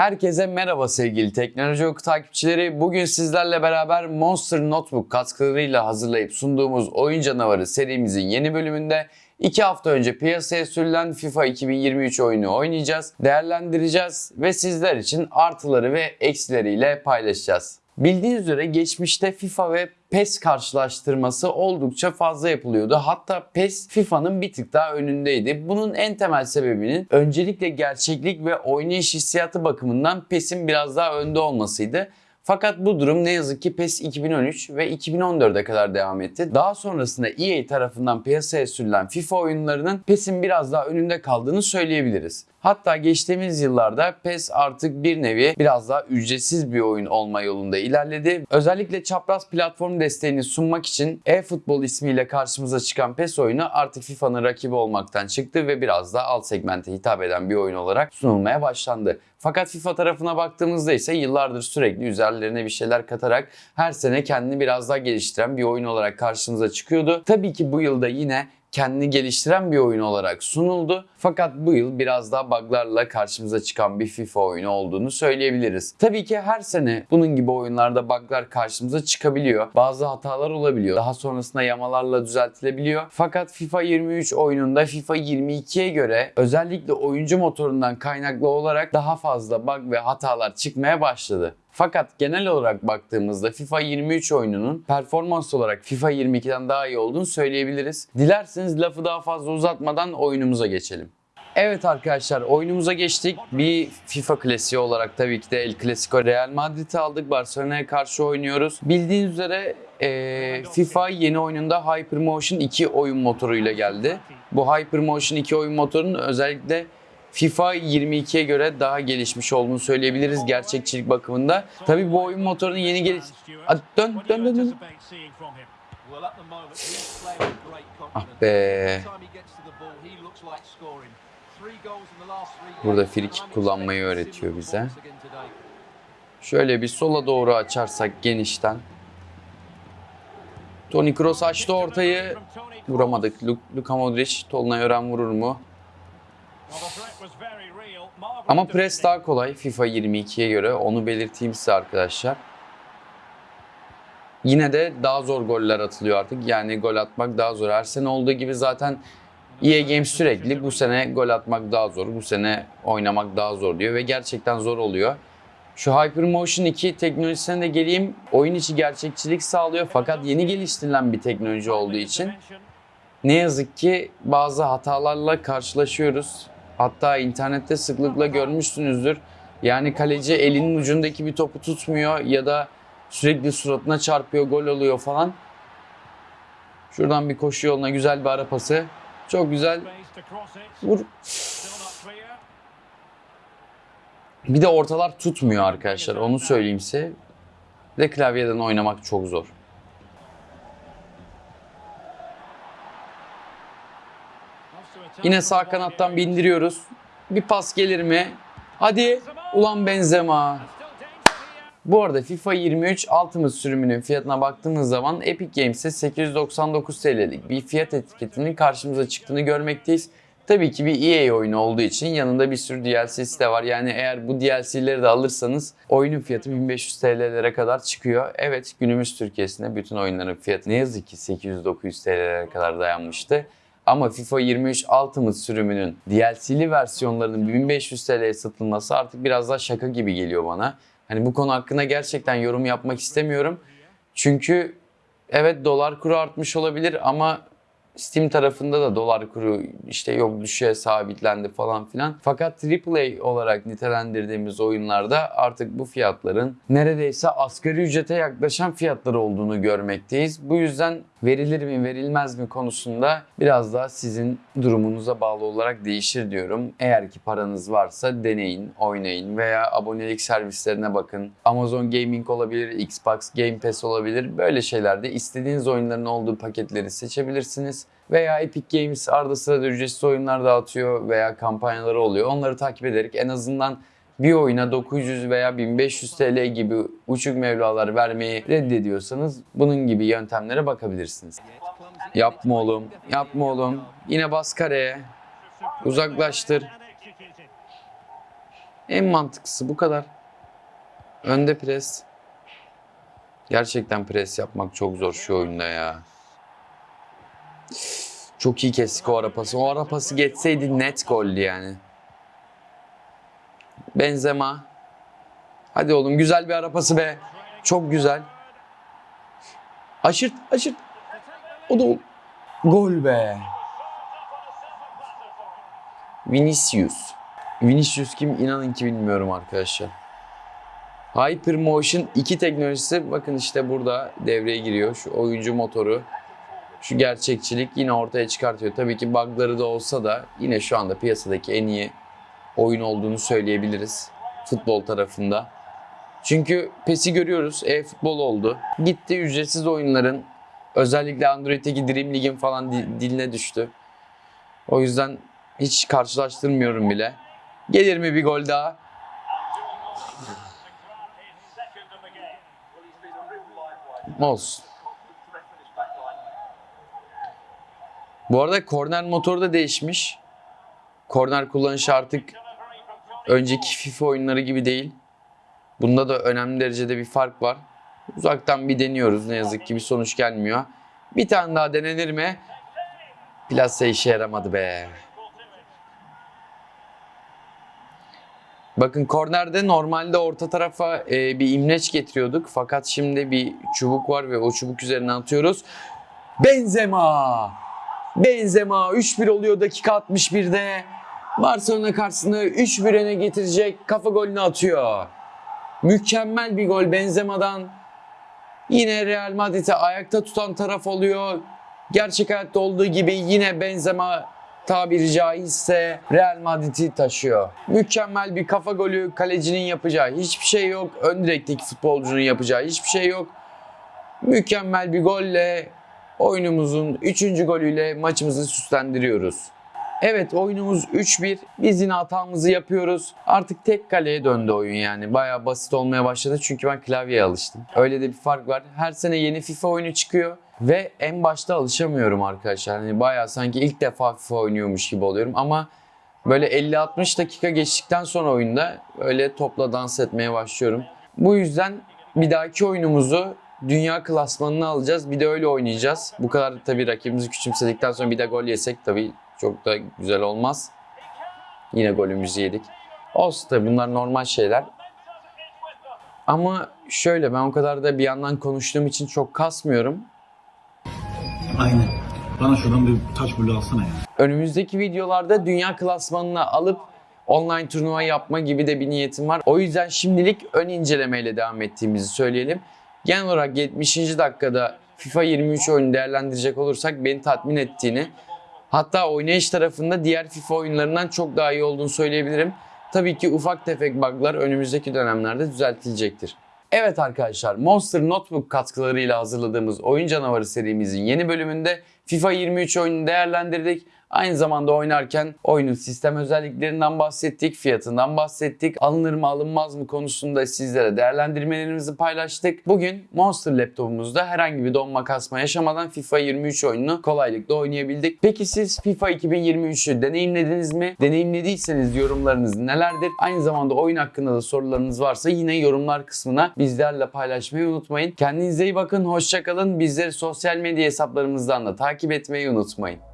Herkese merhaba sevgili teknoloji oku takipçileri. Bugün sizlerle beraber Monster Notebook katkılarıyla hazırlayıp sunduğumuz Oyun Canavarı serimizin yeni bölümünde 2 hafta önce piyasaya sürülen FIFA 2023 oyunu oynayacağız, değerlendireceğiz ve sizler için artıları ve eksileriyle paylaşacağız. Bildiğiniz üzere geçmişte FIFA ve PES karşılaştırması oldukça fazla yapılıyordu. Hatta PES FIFA'nın bir tık daha önündeydi. Bunun en temel sebebinin öncelikle gerçeklik ve oynayış hissiyatı bakımından PES'in biraz daha önde olmasıydı. Fakat bu durum ne yazık ki PES 2013 ve 2014'e kadar devam etti. Daha sonrasında EA tarafından piyasaya sürülen FIFA oyunlarının PES'in biraz daha önünde kaldığını söyleyebiliriz. Hatta geçtiğimiz yıllarda PES artık bir nevi biraz daha ücretsiz bir oyun olma yolunda ilerledi. Özellikle çapraz platform desteğini sunmak için eFootball ismiyle karşımıza çıkan PES oyunu artık FIFA'nın rakibi olmaktan çıktı ve biraz daha alt segmente hitap eden bir oyun olarak sunulmaya başlandı. Fakat FIFA tarafına baktığımızda ise yıllardır sürekli üzerlerine bir şeyler katarak her sene kendini biraz daha geliştiren bir oyun olarak karşımıza çıkıyordu. Tabii ki bu yılda yine kendini geliştiren bir oyun olarak sunuldu. Fakat bu yıl biraz daha buglarla karşımıza çıkan bir FIFA oyunu olduğunu söyleyebiliriz. Tabii ki her sene bunun gibi oyunlarda buglar karşımıza çıkabiliyor. Bazı hatalar olabiliyor. Daha sonrasında yamalarla düzeltilebiliyor. Fakat FIFA 23 oyununda FIFA 22'ye göre özellikle oyuncu motorundan kaynaklı olarak daha fazla bug ve hatalar çıkmaya başladı. Fakat genel olarak baktığımızda FIFA 23 oyununun performans olarak FIFA 22'den daha iyi olduğunu söyleyebiliriz. Dilerseniz lafı daha fazla uzatmadan oyunumuza geçelim. Evet arkadaşlar oyunumuza geçtik. Bir FIFA klasiği olarak tabii ki de El Clasico Real Madrid'i aldık. Barcelona'ya karşı oynuyoruz. Bildiğiniz üzere e, FIFA yeni oyununda Hypermotion 2 oyun motoruyla geldi. Bu Hypermotion 2 oyun motorunun özellikle FIFA 22'ye göre daha gelişmiş olduğunu söyleyebiliriz gerçekçilik bakımında. Tabii bu oyun motorunun yeni geliş... Hadi dön dön dön dön. Ah be. Burada frikik kullanmayı öğretiyor bize. Şöyle bir sola doğru açarsak genişten. Toni Kroos açtı ortayı. Vuramadık. Lu- Luka Modric, Tolunay Ören vurur mu? Ama pres daha kolay FIFA 22'ye göre. Onu belirteyim size arkadaşlar. Yine de daha zor goller atılıyor artık. Yani gol atmak daha zor. Her sene olduğu gibi zaten EA Games sürekli bu sene gol atmak daha zor, bu sene oynamak daha zor diyor ve gerçekten zor oluyor. Şu Hypermotion 2 teknolojisine de geleyim. Oyun içi gerçekçilik sağlıyor fakat yeni geliştirilen bir teknoloji olduğu için ne yazık ki bazı hatalarla karşılaşıyoruz. Hatta internette sıklıkla görmüşsünüzdür. Yani kaleci elinin ucundaki bir topu tutmuyor ya da sürekli suratına çarpıyor, gol oluyor falan. Şuradan bir koşu yoluna güzel bir ara pası. Çok güzel. Vur. Bir de ortalar tutmuyor arkadaşlar. Onu söyleyeyim size. Bir de klavyeden oynamak çok zor. Yine sağ kanattan bindiriyoruz. Bir pas gelir mi? Hadi. Ulan Benzema. Bu arada FIFA 23 Ultimate sürümünün fiyatına baktığımız zaman Epic Games'e 899 TL'lik bir fiyat etiketinin karşımıza çıktığını görmekteyiz. Tabii ki bir EA oyunu olduğu için yanında bir sürü DLC'si de var. Yani eğer bu DLC'leri de alırsanız oyunun fiyatı 1500 TL'lere kadar çıkıyor. Evet günümüz Türkiye'sinde bütün oyunların fiyatı ne yazık ki 800-900 TL'lere kadar dayanmıştı. Ama FIFA 23 Ultimate sürümünün DLC'li versiyonlarının 1500 TL'ye satılması artık biraz daha şaka gibi geliyor bana. Hani bu konu hakkında gerçekten yorum yapmak istemiyorum. Çünkü evet dolar kuru artmış olabilir ama Steam tarafında da dolar kuru işte yok düşüğe sabitlendi falan filan. Fakat AAA olarak nitelendirdiğimiz oyunlarda artık bu fiyatların neredeyse asgari ücrete yaklaşan fiyatlar olduğunu görmekteyiz. Bu yüzden verilir mi verilmez mi konusunda biraz daha sizin durumunuza bağlı olarak değişir diyorum. Eğer ki paranız varsa deneyin, oynayın veya abonelik servislerine bakın. Amazon Gaming olabilir, Xbox Game Pass olabilir. Böyle şeylerde istediğiniz oyunların olduğu paketleri seçebilirsiniz. Veya Epic Games arada sırada ücretsiz oyunlar dağıtıyor veya kampanyaları oluyor. Onları takip ederek en azından bir oyuna 900 veya 1500 TL gibi uçuk mevlalar vermeyi reddediyorsanız bunun gibi yöntemlere bakabilirsiniz. Yapma oğlum, yapma oğlum. Yine bas kareye. Uzaklaştır. En mantıklısı bu kadar. Önde pres. Gerçekten pres yapmak çok zor şu oyunda ya. Çok iyi kestik o ara pası. O ara pası geçseydi net goldü yani. Benzema. Hadi oğlum güzel bir ara pası be. Çok güzel. Aşırt, aşırt. O da gol be. Vinicius. Vinicius kim inanın ki bilmiyorum arkadaşlar. Hypermotion 2 teknolojisi bakın işte burada devreye giriyor. Şu oyuncu motoru, şu gerçekçilik yine ortaya çıkartıyor. Tabii ki bug'ları da olsa da yine şu anda piyasadaki en iyi oyun olduğunu söyleyebiliriz futbol tarafında. Çünkü PES'i görüyoruz. E-futbol oldu. Gitti ücretsiz oyunların özellikle Android'teki Dream League'in falan di- diline düştü. O yüzden hiç karşılaştırmıyorum bile. Gelir mi bir gol daha? Olsun. Bu arada korner motoru da değişmiş. Korner kullanışı artık önceki FIFA oyunları gibi değil. Bunda da önemli derecede bir fark var. Uzaktan bir deniyoruz. Ne yazık ki bir sonuç gelmiyor. Bir tane daha denenir mi? Plase işe yaramadı be. Bakın kornerde normalde orta tarafa e, bir imleç getiriyorduk. Fakat şimdi bir çubuk var ve o çubuk üzerine atıyoruz. Benzema! Benzema 3-1 oluyor dakika 61'de. Barcelona karşısında 3-1 öne getirecek. Kafa golünü atıyor. Mükemmel bir gol Benzema'dan. Yine Real Madrid'i ayakta tutan taraf oluyor. Gerçek hayatta olduğu gibi yine Benzema tabiri caizse Real Madrid'i taşıyor. Mükemmel bir kafa golü kalecinin yapacağı hiçbir şey yok. Ön direkteki futbolcunun yapacağı hiçbir şey yok. Mükemmel bir golle oyunumuzun 3. golüyle maçımızı süslendiriyoruz. Evet oyunumuz 3-1. Biz yine hatamızı yapıyoruz. Artık tek kaleye döndü oyun yani. Bayağı basit olmaya başladı çünkü ben klavyeye alıştım. Öyle de bir fark var. Her sene yeni FIFA oyunu çıkıyor. Ve en başta alışamıyorum arkadaşlar. Hani bayağı sanki ilk defa FIFA oynuyormuş gibi oluyorum ama böyle 50-60 dakika geçtikten sonra oyunda öyle topla dans etmeye başlıyorum. Bu yüzden bir dahaki oyunumuzu dünya klasmanını alacağız. Bir de öyle oynayacağız. Bu kadar tabii rakibimizi küçümsedikten sonra bir de gol yesek tabii çok da güzel olmaz. Yine golümüzü yedik. Olsun tabii bunlar normal şeyler. Ama şöyle ben o kadar da bir yandan konuştuğum için çok kasmıyorum. Aynen. Bana şuradan bir taş bulu alsana ya. Önümüzdeki videolarda dünya klasmanına alıp online turnuva yapma gibi de bir niyetim var. O yüzden şimdilik ön incelemeyle devam ettiğimizi söyleyelim. Genel olarak 70. dakikada FIFA 23 oyunu değerlendirecek olursak beni tatmin ettiğini hatta oynayış tarafında diğer FIFA oyunlarından çok daha iyi olduğunu söyleyebilirim. Tabii ki ufak tefek bug'lar önümüzdeki dönemlerde düzeltilecektir. Evet arkadaşlar Monster Notebook katkılarıyla hazırladığımız Oyun Canavarı serimizin yeni bölümünde FIFA 23 oyununu değerlendirdik. Aynı zamanda oynarken oyunun sistem özelliklerinden bahsettik, fiyatından bahsettik, alınır mı alınmaz mı konusunda sizlere değerlendirmelerimizi paylaştık. Bugün Monster laptopumuzda herhangi bir donma kasma yaşamadan FIFA 23 oyununu kolaylıkla oynayabildik. Peki siz FIFA 2023'ü deneyimlediniz mi? Deneyimlediyseniz yorumlarınız nelerdir? Aynı zamanda oyun hakkında da sorularınız varsa yine yorumlar kısmına bizlerle paylaşmayı unutmayın. Kendinize iyi bakın, hoşçakalın. Bizleri sosyal medya hesaplarımızdan da takip etmeyi unutmayın.